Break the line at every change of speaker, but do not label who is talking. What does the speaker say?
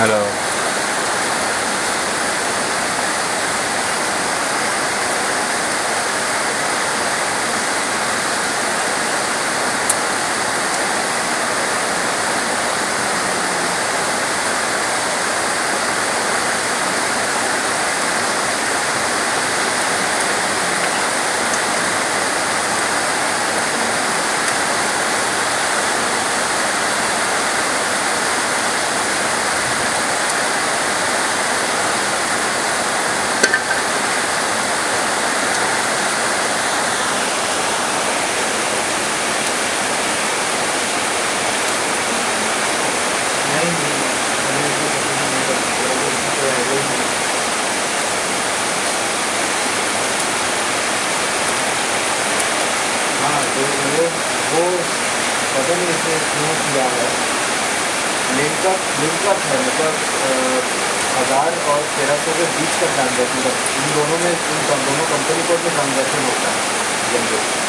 Hello. वो पता नहीं इसने क्यों किया है। लिंकअप लिंकअप है मतलब हज़ार और तेरह सौ के बीच का ट्रांजेक्शन इन दोनों में, इन दोनों कंपनी को में ट्रांजेक्शन होता है जनरल